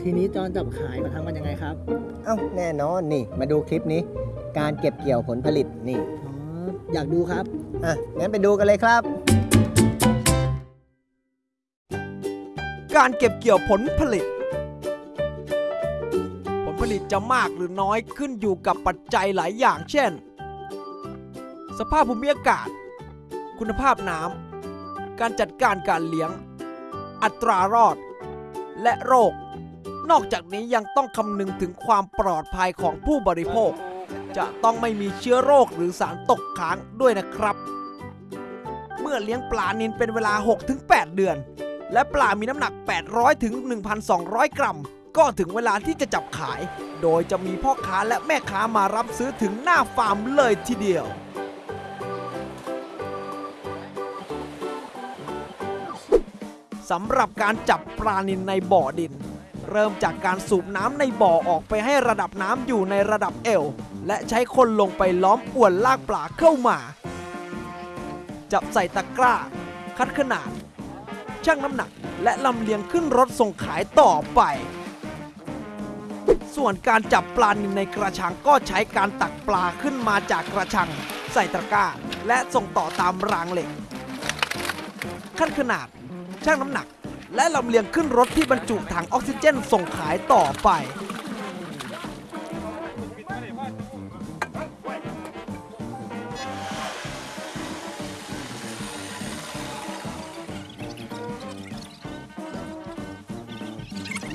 ทีนี้ตอนจับขายมาทำกันยังไงครับเอ้าแน่นอนนี่ มาดูคลิปนี้ การเก็บเกี่ยวผลผลิตนี่อ๋ออยากดูครับ อะงั้นไปดูกันเลยครับ การเก็บเกี่ยวผลผลิต ผลผลิตจะมากหรือน้อยขึ้นอยู่กับปัจจัยหลายอย่าง เช่น สภาพภูมิอากาศ คุณภาพน้ำการจัดการการเลี้ยง อัตรารอด และโรค นอกจากนี้ยังต้องคำนึงถึงความปลอดภัยของผู้บริโภค จะต้องไม่มีเชื้อโรคหรือสารตกค้างด้วยนะครับ เมื่อเลี้ยงปลานินเป็นเวลา 6-8 เดือน และปลามีน้ำหนัก 800ถึง1,200 กรัม ก็ถึงเวลาที่จะจับขาย โดยจะมีพ่อค้าและแม่ค้ามารับซื้อถึงหน้าฟาร์มเลยทีเดียว สำหรับการจับปลานินในบ่อดิน เริ่มจากการสูบน้ำในบ่อออกไปให้ระดับน้ำอยู่ในระดับเอว และใช้คนลงไปล้อมอวนลากปลาเข้ามา จับใส่ตะกร้า คัดขนาด ชั่งน้ำหนัก และลำเลียงขึ้นรถส่งขายต่อไป ส่วนการจับปลานินในกระชังก็ใช้การตักปลาขึ้นมาจากกระชัง ใส่ตะกร้า และส่งต่อตามรางเหล็ก ขั้นขนาด ชั่งน้ำหนัก และลำเลียงขึ้นรถที่บรรจุถังออกซิเจนส่งขายต่อไป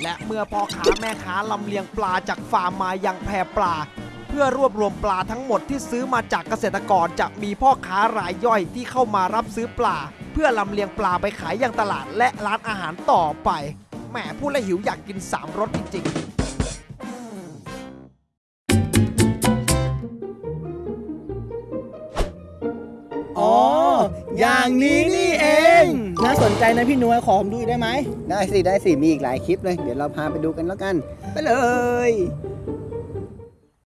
และเมื่อพ่อค้าแม่ค้าลำเลียงปลาจากฟาร์มมายังแพรปลาเพื่อรวบรวมปลาทั้งหมดที่ซื้อมาจากเกษตรกรจะมีพ่อค้ารายย่อยที่เข้ามารับซื้อปลา เพื่อลำเลียงปลาไปขายยังตลาดและร้านอาหารต่อไปแหมพูดแล้วหิวอยากกินสามรสจริงๆอ๋อ อย่างนี้นี่เอง น่าสนใจนะพี่หนวยขอผมดูอีกได้ไหม ได้สิ ได้สิ มีอีกหลายคลิปเลย เดี๋ยวเราพาไปดูกันแล้วกัน ไปเลย